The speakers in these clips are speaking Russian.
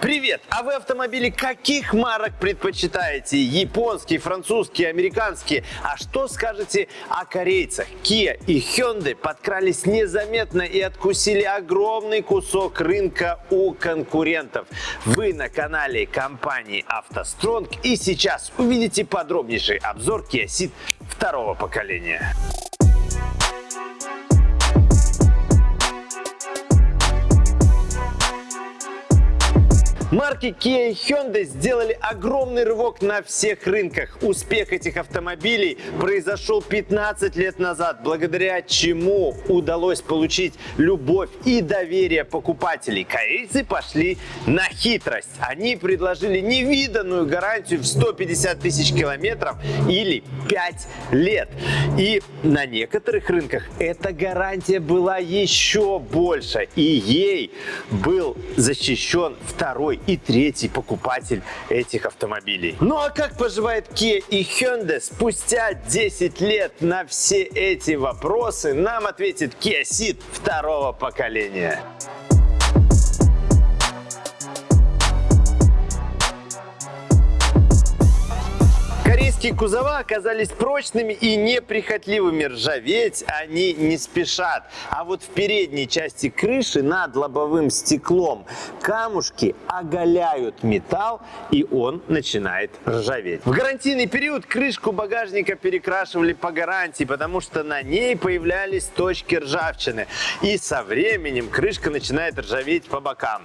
Привет! А вы автомобили каких марок предпочитаете? Японские, французские, американские? А что скажете о корейцах? Kia и Hyundai подкрались незаметно и откусили огромный кусок рынка у конкурентов. Вы на канале компании автостронг и сейчас увидите подробнейший обзор Kia Ceed второго поколения. Марки Kia и Hyundai сделали огромный рывок на всех рынках. Успех этих автомобилей произошел 15 лет назад, благодаря чему удалось получить любовь и доверие покупателей. Корейцы пошли на хитрость. Они предложили невиданную гарантию в 150 тысяч километров или 5 лет. И на некоторых рынках эта гарантия была еще больше. И ей был защищен второй и третий покупатель этих автомобилей. Ну а как поживает Kia и Hyundai? Спустя 10 лет на все эти вопросы нам ответит Kia Ceed второго поколения. Корейские кузова оказались прочными и неприхотливыми. Ржаветь они не спешат. А вот в передней части крыши над лобовым стеклом камушки оголяют металл и он начинает ржаветь. В гарантийный период крышку багажника перекрашивали по гарантии, потому что на ней появлялись точки ржавчины. И со временем крышка начинает ржаветь по бокам.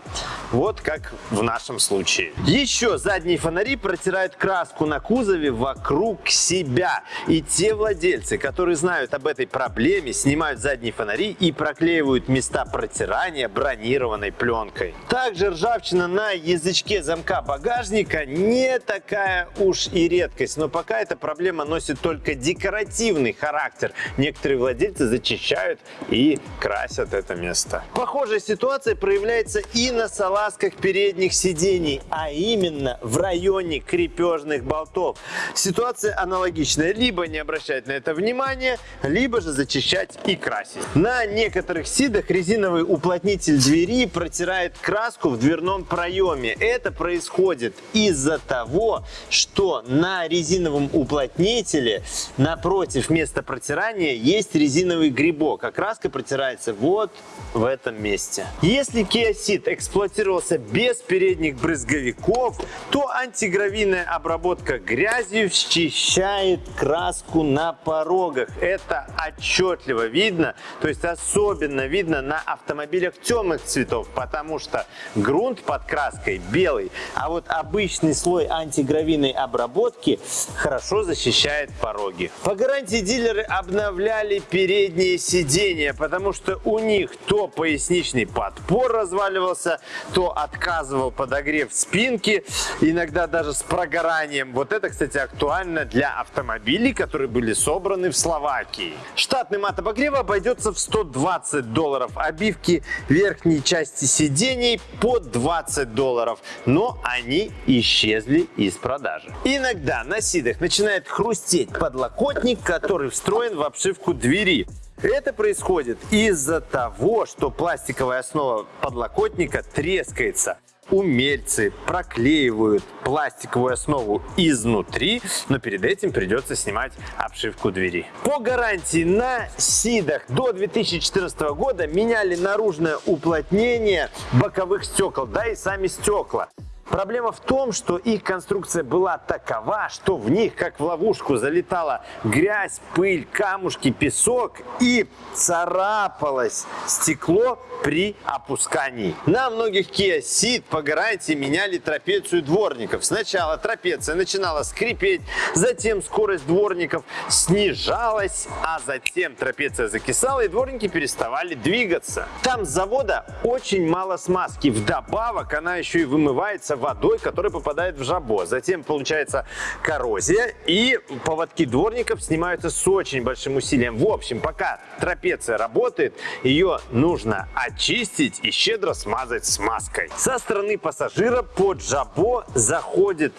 Вот как в нашем случае. Еще задние фонари протирают краску на кузове вокруг себя. И те владельцы, которые знают об этой проблеме, снимают задние фонари и проклеивают места протирания бронированной пленкой. Также ржавчина на язычке замка багажника не такая уж и редкость, но пока эта проблема носит только декоративный характер. Некоторые владельцы зачищают и красят это место. Похожая ситуация проявляется и на салазках передних сидений, а именно в районе крепежных болтов. Ситуация аналогичная. Либо не обращать на это внимание, либо же зачищать и красить. На некоторых сидах резиновый уплотнитель двери протирает краску в дверном проеме. Это происходит из-за того, что на резиновом уплотнителе напротив места протирания есть резиновый грибок, а краска протирается вот в этом месте. Если Kia Ceed эксплуатировался без передних брызговиков, то антигравийная обработка грязью счищает краску на порогах. Это отчетливо видно, то есть особенно видно на автомобилях темных цветов, потому что грунт под краской белый, а вот обычный слой антигравийной обработки хорошо защищает пороги. По гарантии дилеры обновляли передние сиденья, потому что у них то поясничный подпор разваливался, то отказывал подогрев спинки, иногда даже с прогоранием. Вот это, кстати, актуально актуально для автомобилей, которые были собраны в Словакии. Штатный мат обогрева обойдется в 120 долларов, обивки верхней части сидений по 20 долларов, но они исчезли из продажи. Иногда на сидах начинает хрустеть подлокотник, который встроен в обшивку двери. Это происходит из-за того, что пластиковая основа подлокотника трескается умельцы проклеивают пластиковую основу изнутри, но перед этим придется снимать обшивку двери. По гарантии на Сидах до 2014 года меняли наружное уплотнение боковых стекол, да и сами стекла. Проблема в том, что их конструкция была такова, что в них, как в ловушку, залетала грязь, пыль, камушки, песок и царапалось стекло при опускании. На многих Kia Ceed по гарантии меняли трапецию дворников. Сначала трапеция начинала скрипеть, затем скорость дворников снижалась, а затем трапеция закисала и дворники переставали двигаться. Там с завода очень мало смазки. Вдобавок она еще и вымывается заполняется водой, которая попадает в жабо. Затем получается коррозия, и поводки дворников снимаются с очень большим усилием. В общем, пока трапеция работает, ее нужно очистить и щедро смазать смазкой. Со стороны пассажира под жабо заходит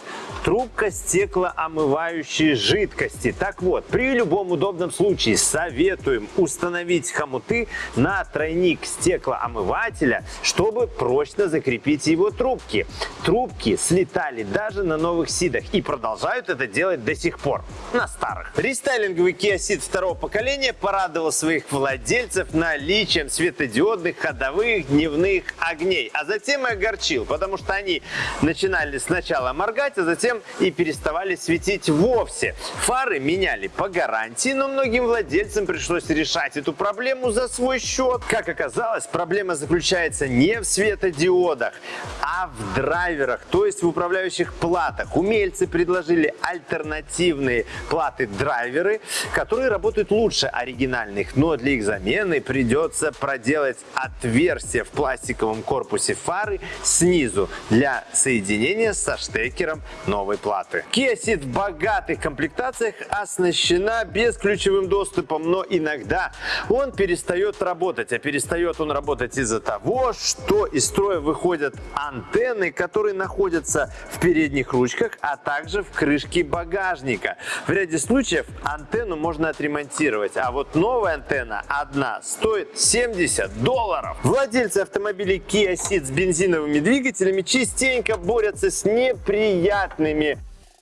трубка стеклоомывающей жидкости. Так вот, при любом удобном случае советуем установить хомуты на тройник стеклоомывателя, чтобы прочно закрепить его трубки. Трубки слетали даже на новых сидах и продолжают это делать до сих пор, на старых. Рестайлинговый Kia Ceed второго поколения порадовал своих владельцев наличием светодиодных ходовых дневных огней, а затем и огорчил, потому что они начинали сначала моргать, а затем и переставали светить вовсе. Фары меняли по гарантии, но многим владельцам пришлось решать эту проблему за свой счет. Как оказалось, проблема заключается не в светодиодах, а в драйверах, то есть в управляющих платах. Умельцы предложили альтернативные платы-драйверы, которые работают лучше оригинальных, но для их замены придется проделать отверстие в пластиковом корпусе фары снизу для соединения со штекером новой платы. Kia Ceed в богатых комплектациях оснащена бесключевым доступом, но иногда он перестает работать. А перестает он работать из-за того, что из строя выходят антенны, которые находятся в передних ручках, а также в крышке багажника. В ряде случаев антенну можно отремонтировать, а вот новая антенна одна стоит 70 долларов. Владельцы автомобилей Kia Ceed с бензиновыми двигателями частенько борются с неприятными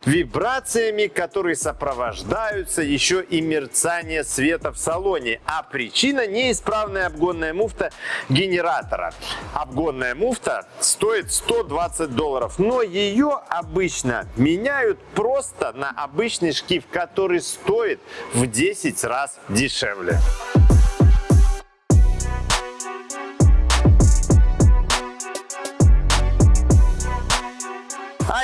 вибрациями, которые сопровождаются еще и мерцание света в салоне. А причина неисправная обгонная муфта генератора. Обгонная муфта стоит 120 долларов, но ее обычно меняют просто на обычный шкив, который стоит в 10 раз дешевле.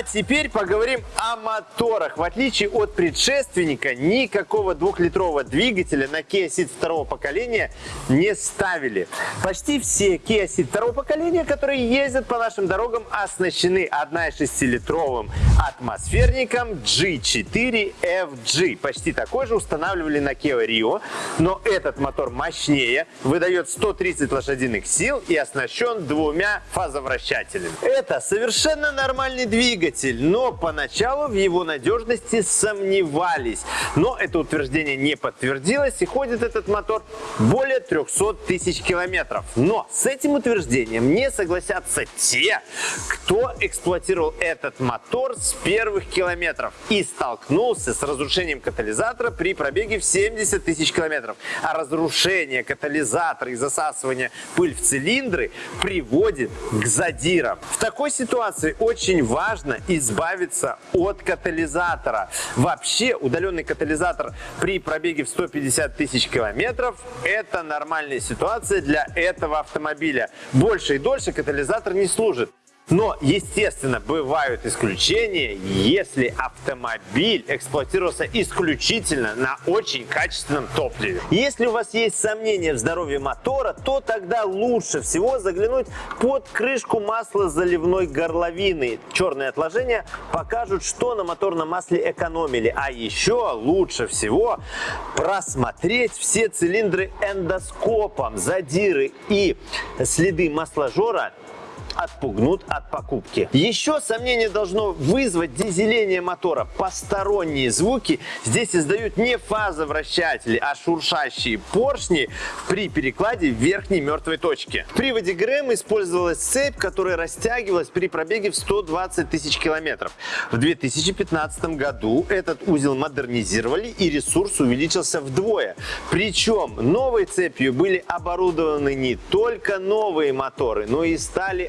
А теперь поговорим о моторах. В отличие от предшественника, никакого двухлитрового двигателя на Kia Ceed второго поколения не ставили. Почти все Kia Ceed второго поколения, которые ездят по нашим дорогам, оснащены 1,6-литровым атмосферником G4FG. Почти такой же устанавливали на Kia Rio, но этот мотор мощнее, выдает 130 лошадиных сил и оснащен двумя фазовращателями. Это совершенно нормальный двигатель двигатель, но поначалу в его надежности сомневались. Но это утверждение не подтвердилось и ходит этот мотор более 300 тысяч километров. Но с этим утверждением не согласятся те, кто эксплуатировал этот мотор с первых километров и столкнулся с разрушением катализатора при пробеге в 70 тысяч километров. А разрушение катализатора и засасывание пыль в цилиндры приводит к задирам. В такой ситуации очень важно избавиться от катализатора. Вообще удаленный катализатор при пробеге в 150 тысяч километров это нормальная ситуация для этого автомобиля. Больше и дольше катализатор не служит. Но, естественно, бывают исключения, если автомобиль эксплуатировался исключительно на очень качественном топливе. Если у вас есть сомнения в здоровье мотора, то тогда лучше всего заглянуть под крышку масла заливной горловины. Черные отложения покажут, что на моторном масле экономили. А еще лучше всего просмотреть все цилиндры эндоскопом. Задиры и следы масложора отпугнут от покупки. Еще сомнение должно вызвать дизеление мотора. Посторонние звуки здесь издают не фазовращатели, а шуршащие поршни при перекладе верхней мертвой точке. В приводе ГРМ использовалась цепь, которая растягивалась при пробеге в 120 тысяч километров. В 2015 году этот узел модернизировали и ресурс увеличился вдвое. Причем новой цепью были оборудованы не только новые моторы, но и стали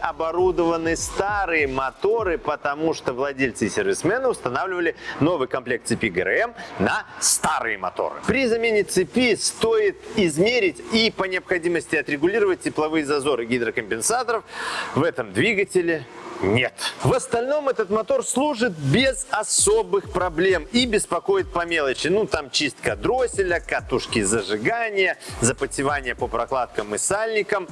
старые моторы, потому что владельцы и сервисмены устанавливали новый комплект цепи ГРМ на старые моторы. При замене цепи стоит измерить и по необходимости отрегулировать тепловые зазоры гидрокомпенсаторов в этом двигателе нет. В остальном этот мотор служит без особых проблем и беспокоит по мелочи. Ну, там чистка дросселя, катушки зажигания, запотевание по прокладкам и сальникам.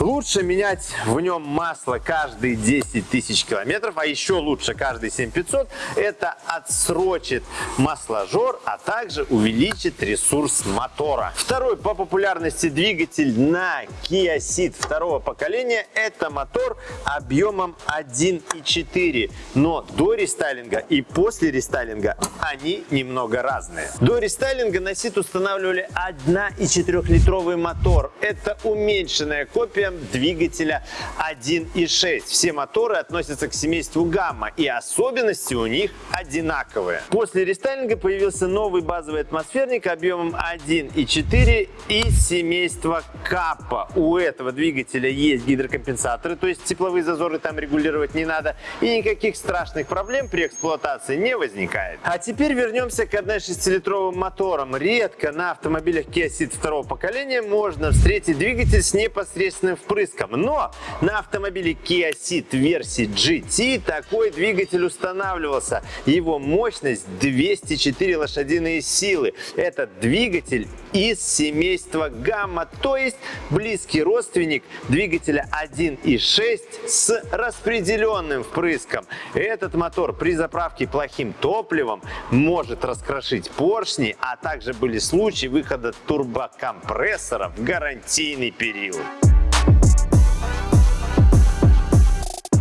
Лучше менять в нем масло каждые 10 тысяч километров, а еще лучше каждые 7500. Это отсрочит масложор, а также увеличит ресурс мотора. Второй по популярности двигатель на Kia Ceed второго поколения – это мотор объемом 1.4. Но до рестайлинга и после рестайлинга они немного разные. До рестайлинга на Ceed устанавливали 1,4-литровый мотор. Это уменьшенная копия двигателя 1.6. Все моторы относятся к семейству гамма и особенности у них одинаковые. После рестайлинга появился новый базовый атмосферник объемом 1.4 из семейства капа. У этого двигателя есть гидрокомпенсаторы, то есть тепловые зазоры там регулировать не надо и никаких страшных проблем при эксплуатации не возникает. А теперь вернемся к 1.6-литровым моторам. Редко на автомобилях Kia Ceed второго поколения можно встретить двигатель с непосредственным впрыском. Но на автомобиле Kia Ceed версии GT такой двигатель устанавливался. Его мощность 204 лошадиные силы. Этот двигатель из семейства гамма, то есть близкий родственник двигателя 1.6 с распределенным впрыском. Этот мотор при заправке плохим топливом может раскрошить поршни, а также были случаи выхода турбокомпрессора в гарантийный период.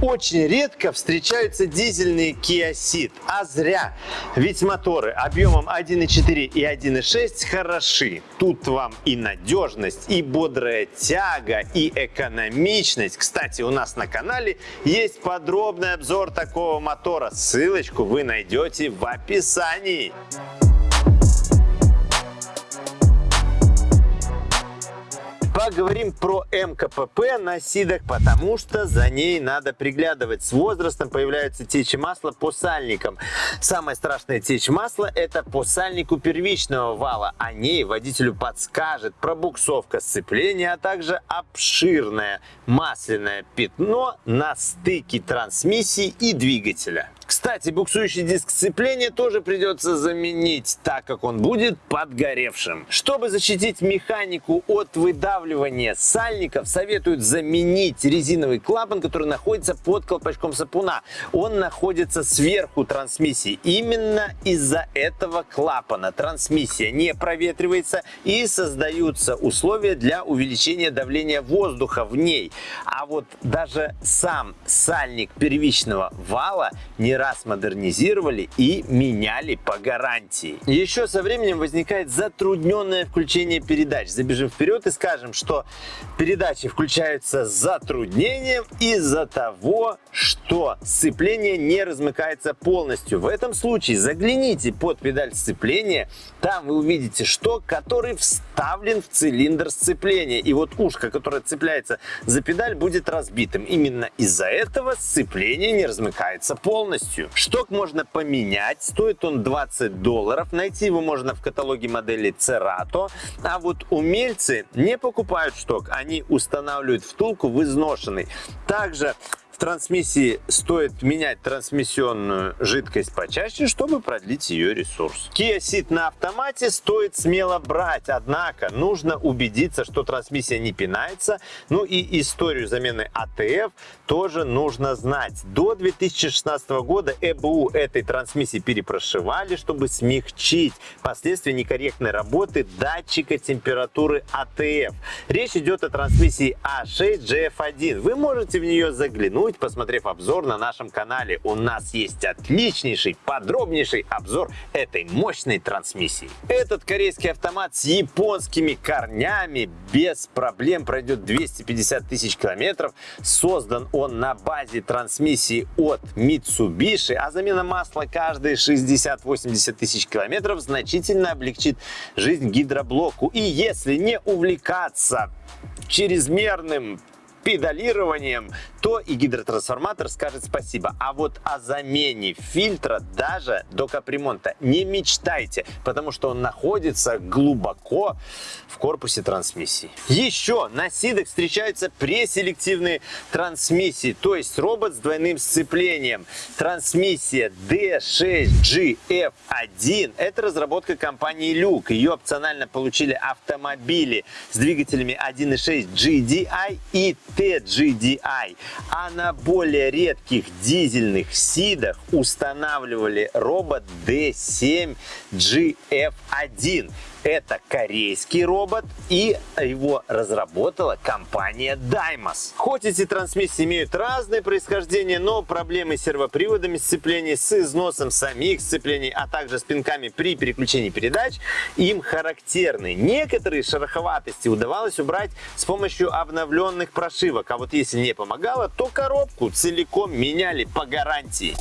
Очень редко встречаются дизельные Kia Ceed, а зря. Ведь моторы объемом 1.4 и 1.6 хороши. Тут вам и надежность, и бодрая тяга, и экономичность. Кстати, у нас на канале есть подробный обзор такого мотора. Ссылочку вы найдете в описании. Поговорим про МКПП на сидах, потому что за ней надо приглядывать. С возрастом появляются течи масла по сальникам. Самая страшная течь масла – это по сальнику первичного вала. О ней водителю подскажет пробуксовка сцепления, а также обширное масляное пятно на стыке трансмиссии и двигателя. Кстати, буксующий диск сцепления тоже придется заменить, так как он будет подгоревшим. Чтобы защитить механику от выдавливания сальников, советуют заменить резиновый клапан, который находится под колпачком сапуна. Он находится сверху трансмиссии. Именно из-за этого клапана трансмиссия не проветривается и создаются условия для увеличения давления воздуха в ней. А вот даже сам сальник первичного вала не раз модернизировали и меняли по гарантии. Еще со временем возникает затрудненное включение передач. Забежим вперед и скажем, что передачи включаются с затруднением из-за того, что сцепление не размыкается полностью. В этом случае загляните под педаль сцепления, там вы увидите шток, который вставлен в цилиндр сцепления. И вот ушко, которое цепляется за педаль, будет разбитым. Именно из-за этого сцепление не размыкается полностью полностью. Шток можно поменять, стоит он 20 долларов. Найти его можно в каталоге модели Cerato. А вот умельцы не покупают шток, они устанавливают втулку в изношенный. Также трансмиссии стоит менять трансмиссионную жидкость почаще, чтобы продлить ее ресурс. Kia Ceed на автомате стоит смело брать, однако нужно убедиться, что трансмиссия не пинается. Ну и историю замены АТФ тоже нужно знать. До 2016 года ЭБУ этой трансмиссии перепрошивали, чтобы смягчить последствия некорректной работы датчика температуры АТФ. Речь идет о трансмиссии А6GF1. Вы можете в нее заглянуть забудь, посмотрев обзор на нашем канале. У нас есть отличнейший, подробнейший обзор этой мощной трансмиссии. Этот корейский автомат с японскими корнями без проблем пройдет 250 тысяч километров. Создан он на базе трансмиссии от Mitsubishi, а замена масла каждые 60-80 тысяч километров значительно облегчит жизнь гидроблоку. И если не увлекаться чрезмерным педалированием, то и гидротрансформатор скажет спасибо. А вот о замене фильтра даже до капремонта не мечтайте, потому что он находится глубоко в корпусе трансмиссии. Еще на сидах встречаются преселективные трансмиссии, то есть робот с двойным сцеплением. Трансмиссия D6GF1 – это разработка компании Люк. Ее опционально получили автомобили с двигателями 1.6 GDI и TGDI. А на более редких дизельных сидах устанавливали робот D7 GF1. Это корейский робот, и его разработала компания Daimos. Хоть эти трансмиссии имеют разное происхождение, но проблемы с сервоприводами сцеплений, с износом самих сцеплений, а также с пинками при переключении передач им характерны. Некоторые шероховатости удавалось убрать с помощью обновленных прошивок, а вот если не помогало, то коробку целиком меняли по гарантии.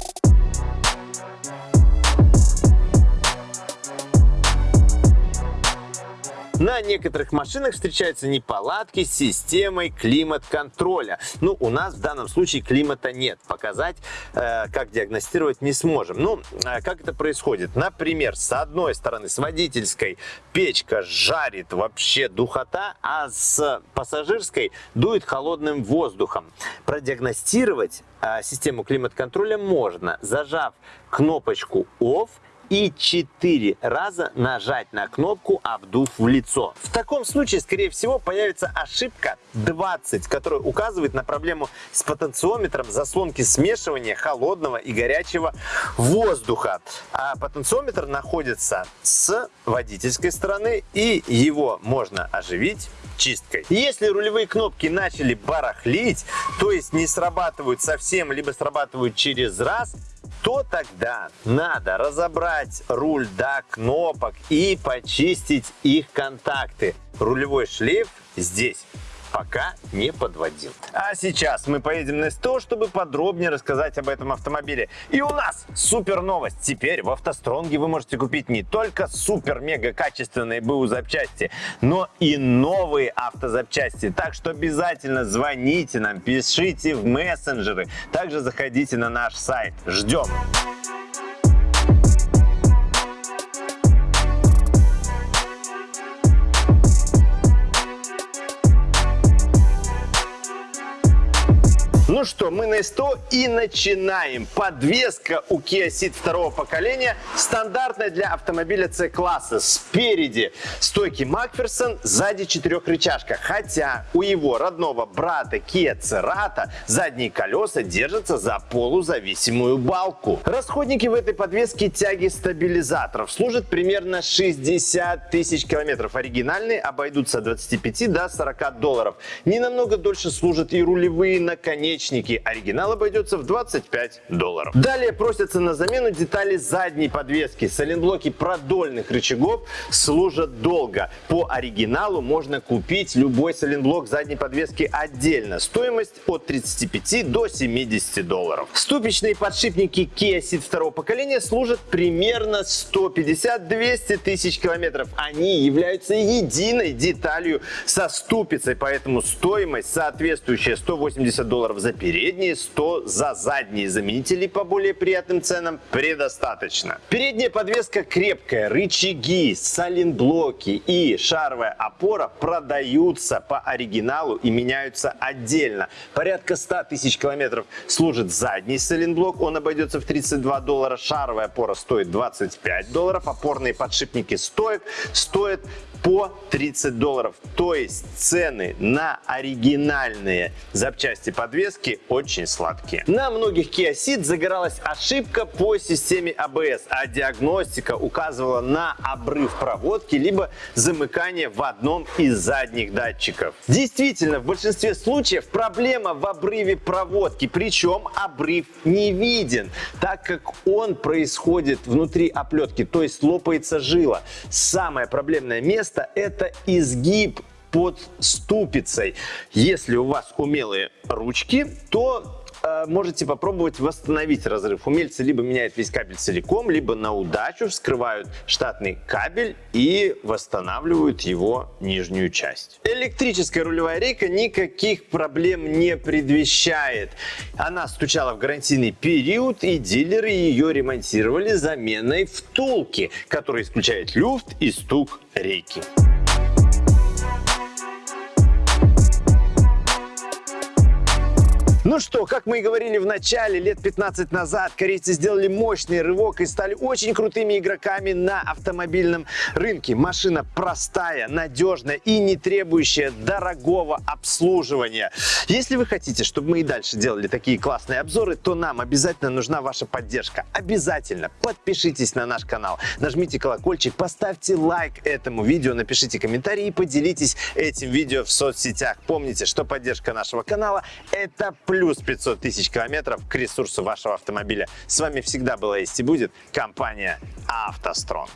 На некоторых машинах встречаются неполадки с системой климат-контроля. Ну, у нас в данном случае климата нет. Показать, э, как диагностировать не сможем. Ну, э, как это происходит? Например, с одной стороны, с водительской печка жарит вообще духота, а с пассажирской дует холодным воздухом. Продиагностировать э, систему климат-контроля можно, зажав кнопочку OFF и 4 раза нажать на кнопку «Обдув в лицо». В таком случае, скорее всего, появится ошибка 20, которая указывает на проблему с потенциометром заслонки смешивания холодного и горячего воздуха. А потенциометр находится с водительской стороны и его можно оживить чисткой. Если рулевые кнопки начали барахлить, то есть не срабатывают совсем, либо срабатывают через раз, то тогда надо разобрать руль до кнопок и почистить их контакты. Рулевой шлейф здесь пока не подводил. А сейчас мы поедем на СТО, чтобы подробнее рассказать об этом автомобиле. И у нас супер новость. Теперь в автостронге вы можете купить не только супер-мега качественные БУ запчасти, но и новые автозапчасти. Так что обязательно звоните нам, пишите в мессенджеры. Также заходите на наш сайт. Ждем! Ну что, мы на 100 и начинаем. Подвеска у Kia Ceed второго поколения стандартная для автомобиля C-класса. Спереди стойки Макферсон, сзади четырехрычажка. Хотя у его родного брата Kia Cerato задние колеса держатся за полузависимую балку. Расходники в этой подвеске тяги стабилизаторов служат примерно 60 тысяч километров. Оригинальные обойдутся от 25 до 40 долларов. Не намного дольше служат и рулевые наконечники наконечники. Оригинал обойдется в 25 долларов. Далее просятся на замену детали задней подвески. Сайлентблоки продольных рычагов служат долго. По оригиналу можно купить любой сайлентблок задней подвески отдельно. Стоимость от 35 до 70 долларов. Ступичные подшипники Kia Ceed второго поколения служат примерно 150-200 тысяч километров. Они являются единой деталью со ступицей, поэтому стоимость соответствующая 180 долларов за передние, 100 за задние. Заменителей по более приятным ценам предостаточно. Передняя подвеска крепкая, рычаги, саленблоки и шаровая опора продаются по оригиналу и меняются отдельно. Порядка 100 тысяч километров служит задний саленблок, он обойдется в 32 доллара. Шаровая опора стоит 25 долларов, опорные подшипники стоят, стоят по 30 долларов. То есть цены на оригинальные запчасти подвески очень сладкие. На многих Kia Ceed загоралась ошибка по системе ABS, а диагностика указывала на обрыв проводки либо замыкание в одном из задних датчиков. Действительно, в большинстве случаев проблема в обрыве проводки, причем обрыв не виден, так как он происходит внутри оплетки, то есть лопается жила. Самое проблемное место место – это изгиб под ступицей. Если у вас умелые ручки, то э, можете попробовать восстановить разрыв. Умельцы либо меняют весь кабель целиком, либо на удачу вскрывают штатный кабель и восстанавливают его нижнюю часть. Электрическая рулевая рейка никаких проблем не предвещает. Она стучала в гарантийный период, и дилеры ее ремонтировали заменой втулки, которая исключает люфт и стук рейки. Что, как мы и говорили в начале, лет 15 назад корейцы сделали мощный рывок и стали очень крутыми игроками на автомобильном рынке. Машина простая, надежная и не требующая дорогого обслуживания. Если вы хотите, чтобы мы и дальше делали такие классные обзоры, то нам обязательно нужна ваша поддержка. Обязательно подпишитесь на наш канал, нажмите колокольчик, поставьте лайк этому видео, напишите комментарий и поделитесь этим видео в соцсетях. Помните, что поддержка нашего канала – это плюс 500 тысяч километров к ресурсу вашего автомобиля. С вами всегда была есть и будет компания «АвтоСтронг».